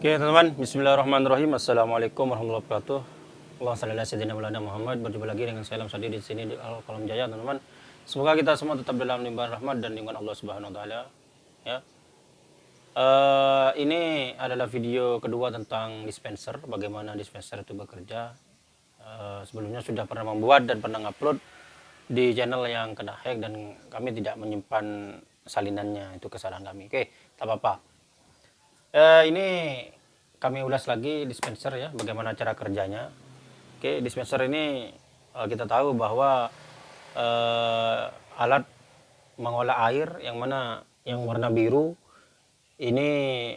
Oke teman-teman, Bismillahirrahmanirrahim. Assalamualaikum warahmatullahi wabarakatuh. Allah sallallahu alaihi Muhammad. Berjumpa lagi dengan saya Lam Sadi di sini di Al Kalam Jaya, teman-teman. Semoga kita semua tetap dalam limpahan rahmat dan lingkungan Allah Subhanahu wa taala. Ya. Uh, ini adalah video kedua tentang dispenser, bagaimana dispenser itu bekerja. Uh, sebelumnya sudah pernah membuat dan pernah upload di channel yang kena hack dan kami tidak menyimpan salinannya, itu kesalahan kami. Oke, tak apa-apa eh, ini kami ulas lagi dispenser ya bagaimana cara kerjanya. Oke dispenser ini eh, kita tahu bahwa eh, alat mengolah air yang mana yang warna biru. Ini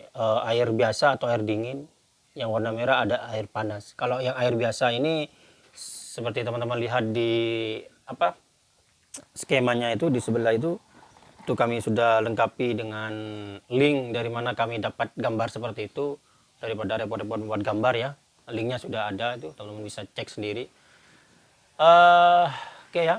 eh, air biasa atau air dingin. Yang warna merah ada air panas. Kalau yang air biasa ini seperti teman-teman lihat di apa skemanya itu di sebelah itu itu kami sudah lengkapi dengan link dari mana kami dapat gambar seperti itu. Daripada repot-repot buat gambar ya. Linknya sudah ada itu teman-teman bisa cek sendiri. Uh, oke okay ya.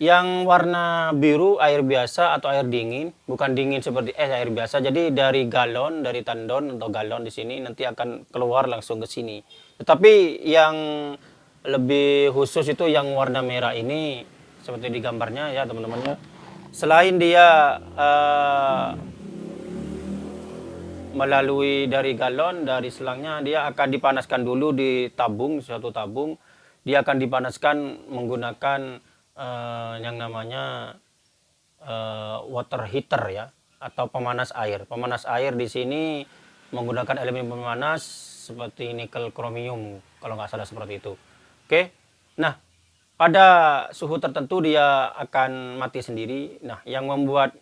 Yang warna biru air biasa atau air dingin? Bukan dingin seperti es air biasa. Jadi dari galon dari tandon atau galon di sini nanti akan keluar langsung ke sini. Tetapi yang lebih khusus itu yang warna merah ini seperti di gambarnya ya teman-teman ya selain dia uh, melalui dari galon dari selangnya dia akan dipanaskan dulu di tabung suatu tabung. Dia akan dipanaskan menggunakan uh, yang namanya uh, water heater ya atau pemanas air. Pemanas air di sini menggunakan elemen pemanas seperti nikel kromium kalau nggak salah seperti itu. Oke? Nah pada suhu tertentu dia akan mati sendiri. Nah, yang membuat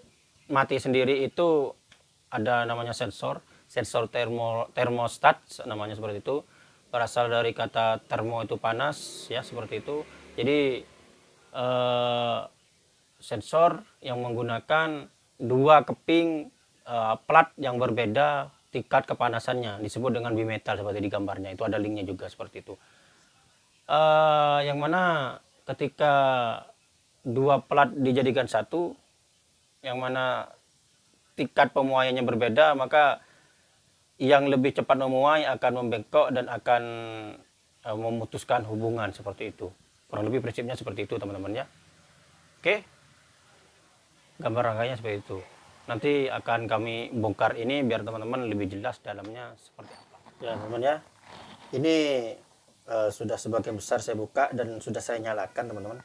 mati sendiri itu ada namanya sensor, sensor termo, termostat namanya seperti itu. Berasal dari kata termo itu panas ya seperti itu. Jadi eh, sensor yang menggunakan dua keping eh, plat yang berbeda tingkat kepanasannya disebut dengan bimetal seperti di gambarnya itu ada linknya juga seperti itu uh, yang mana ketika dua plat dijadikan satu yang mana tingkat pemuaiannya berbeda maka yang lebih cepat memuai akan membengkok dan akan uh, memutuskan hubungan seperti itu. Kurang lebih prinsipnya seperti itu teman-teman ya. Oke? Gambar rangkaiannya seperti itu. Nanti akan kami bongkar ini biar teman-teman lebih jelas dalamnya seperti apa. Ya teman-teman ya. Ini uh, sudah sebagian besar saya buka dan sudah saya nyalakan teman-teman.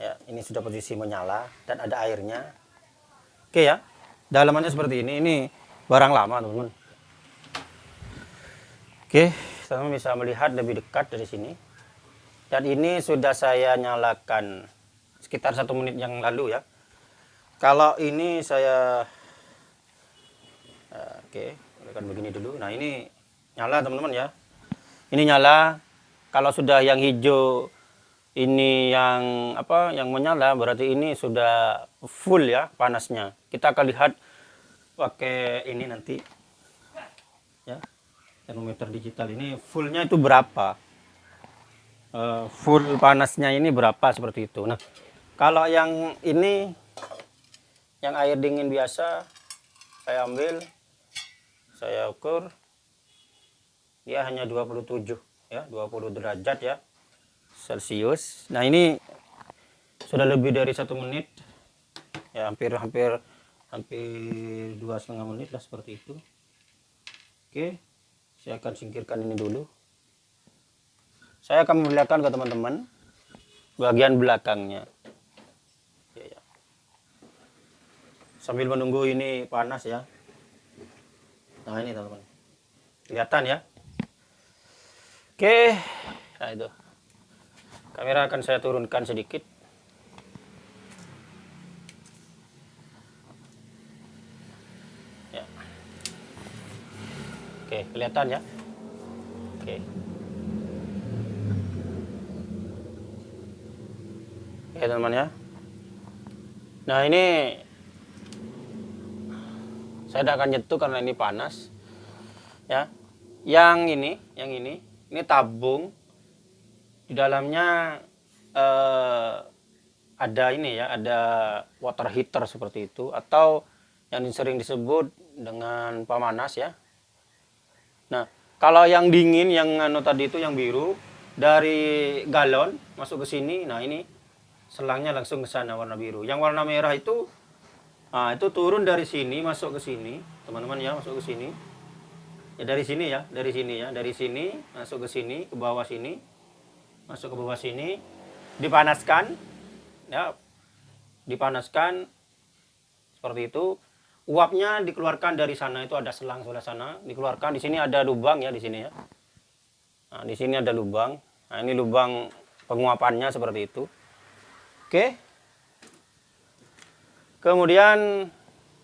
Ya ini sudah posisi menyala dan ada airnya. Oke ya dalamannya seperti ini. Ini barang lama teman-teman. Oke teman-teman bisa melihat lebih dekat dari sini. Dan ini sudah saya nyalakan sekitar satu menit yang lalu ya. Kalau ini saya uh, oke akan begini dulu. Nah ini nyala teman-teman ya ini nyala. Kalau sudah yang hijau ini yang apa yang menyala berarti ini sudah full ya panasnya. Kita akan lihat pakai ini nanti. Ya termometer digital ini fullnya itu berapa? Uh, full panasnya ini berapa seperti itu. Nah kalau yang ini yang air dingin biasa saya ambil saya ukur dia hanya 27 ya 20 derajat ya celcius nah ini sudah lebih dari satu menit. Ya hampir hampir hampir dua setengah menit lah seperti itu. Oke saya akan singkirkan ini dulu. Saya akan memperlihatkan ke teman-teman bagian belakangnya. Ya, ya. sambil menunggu ini panas ya. Nah ini teman-teman. Kelihatan ya Oke, nah itu. Kamera akan saya turunkan sedikit. Ya. Oke, kelihatan ya. Oke. Oke, teman-teman ya. Nah, ini saya tidak akan nyetuk karena ini panas. Ya. Yang ini, yang ini ini tabung di dalamnya eh, ada ini ya ada water heater seperti itu atau yang sering disebut dengan pemanas ya. Nah, kalau yang dingin yang anu tadi itu yang biru dari galon masuk ke sini, nah ini selangnya langsung ke sana warna biru. Yang warna merah itu nah itu turun dari sini masuk ke sini, teman-teman ya, masuk ke sini. Ya dari sini ya, dari sini ya, dari sini masuk ke sini, ke bawah sini. Masuk ke bawah sini, dipanaskan ya. Dipanaskan seperti itu uapnya dikeluarkan dari sana itu ada selang sebelah sana dikeluarkan di sini ada lubang ya di sini ya nah, di sini ada lubang nah ini lubang penguapannya seperti itu oke kemudian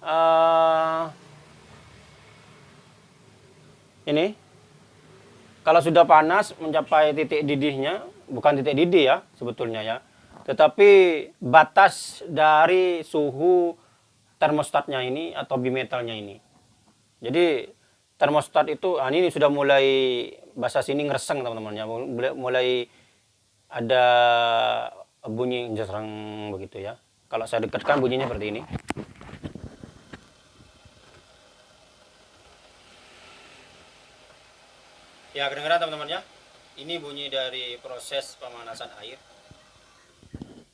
uh, ini kalau sudah panas mencapai titik didihnya bukan titik didih ya sebetulnya ya tetapi batas dari suhu termostatnya ini atau bimetalnya ini. Jadi termostat itu ah, ini sudah mulai bahasa sini ngereseng teman-teman ya, mulai ada bunyi jesrang begitu ya. Kalau saya dekatkan bunyinya seperti ini. Ya kedengaran teman-teman ya. Ini bunyi dari proses pemanasan air.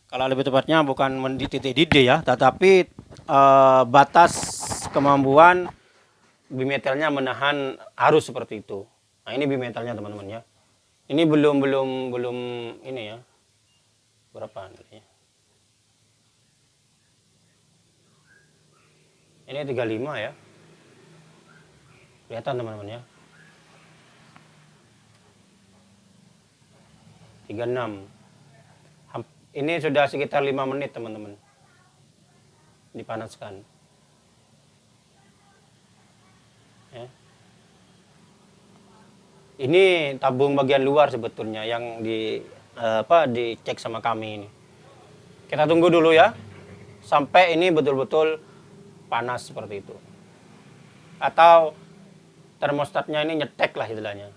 Kalau lebih tepatnya bukan di didih ya, tetapi uh, batas kemampuan bimetalnya menahan arus seperti itu. Nah, ini bimetalnya teman-teman ya. Ini belum belum belum ini ya. Berapa ya? Ini 35 ya. Kelihatan teman-teman ya. 36. Ini sudah sekitar 5 menit teman-teman dipanaskan. Ya. Ini tabung bagian luar sebetulnya yang di eh, apa dicek sama kami ini. Kita tunggu dulu ya sampai ini betul-betul panas seperti itu. Atau termostatnya ini nyetek lah istilahnya.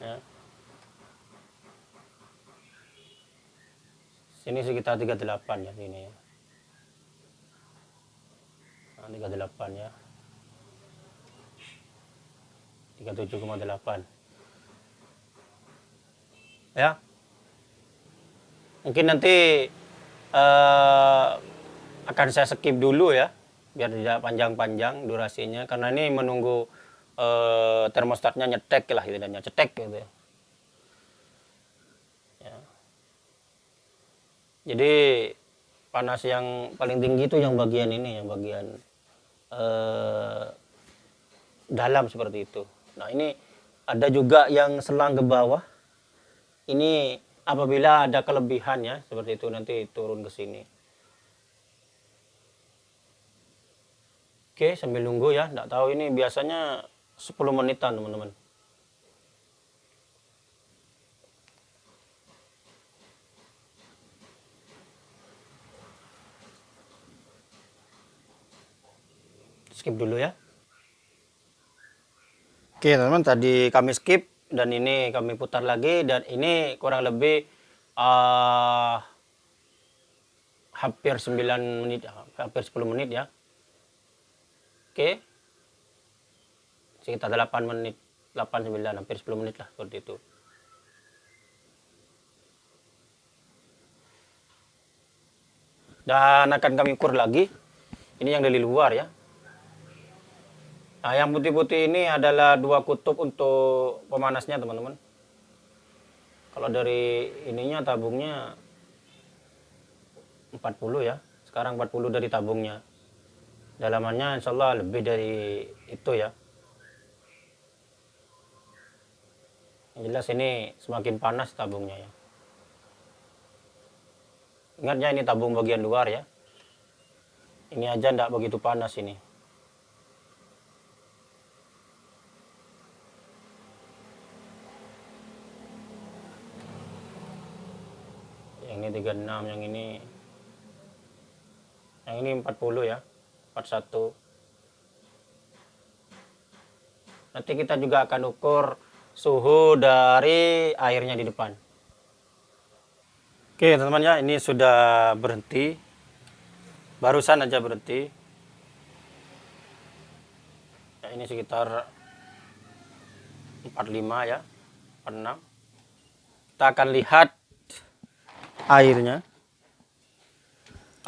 Ya. Sini sekitar 38 ya sini ya. Nah, 38 ya. 37,8. Ya. Mungkin nanti uh, akan saya skip dulu ya biar tidak panjang-panjang durasinya karena ini menunggu uh, termostatnya nyetek lah gitu dan cetek gitu ya. Jadi panas yang paling tinggi itu yang bagian ini, yang bagian eh, dalam seperti itu. Nah ini ada juga yang selang ke bawah. Ini apabila ada kelebihan ya, seperti itu nanti turun ke sini. Oke, sambil nunggu ya. Tidak tahu ini biasanya 10 menitan teman-teman. skip dulu ya. Oke teman-teman tadi kami skip dan ini kami putar lagi dan ini kurang lebih uh, hampir 9 menit hampir 10 menit ya. Oke sekitar 8 menit 8 9 hampir 10 menit lah seperti itu dan akan kami ukur lagi ini yang dari luar ya Nah, yang putih-putih ini adalah dua kutub untuk pemanasnya, teman-teman. Kalau dari ininya tabungnya 40 ya. Sekarang 40 dari tabungnya. Dalamannya insya Allah lebih dari itu ya. Jelas ini semakin panas tabungnya ya. Ingatnya ini tabung bagian luar ya. Ini aja tidak begitu panas ini. yang ini 36 yang ini yang ini 40 ya 41 nanti kita juga akan ukur suhu dari airnya di depan. Oke teman-teman ya ini sudah berhenti. Barusan aja berhenti. Ya, ini sekitar 45 ya 46 kita akan lihat airnya.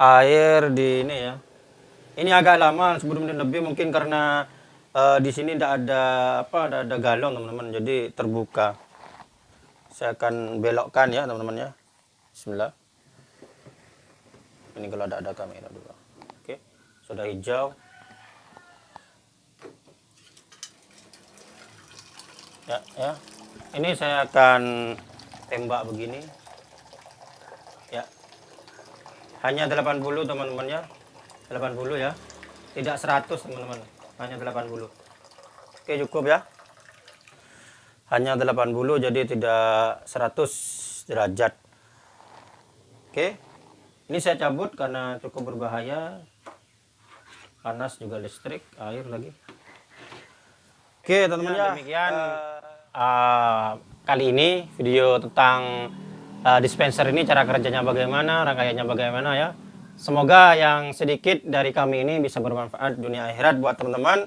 Air di ini ya. Ini agak lama sebelum lebih mungkin karena uh, di sini tidak ada apa ada, ada galon teman-teman. Jadi terbuka. Saya akan belokkan ya teman-teman ya. Bismillah. Ini kalau ada ada kamera dulu. Oke. Sudah hijau. Ya ya. Ini saya akan tembak begini. Ya. Hanya 80 teman-teman ya. 80 ya. Tidak 100 teman-teman hanya 80 oke cukup ya. Hanya 80 jadi tidak 100 derajat. Oke ini saya cabut karena cukup berbahaya. Panas juga listrik air lagi. Oke teman-teman ya, demikian. Uh, kali ini video tentang uh, dispenser ini cara kerjanya bagaimana rangkaiannya bagaimana ya semoga yang sedikit dari kami ini bisa bermanfaat dunia akhirat buat teman-teman.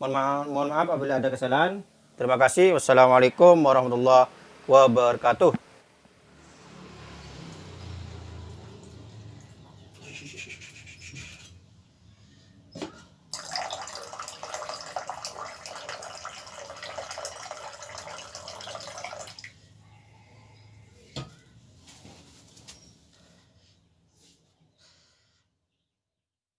Mohon maaf, mohon maaf apabila ada kesalahan. Terima kasih. Wassalamualaikum warahmatullahi wabarakatuh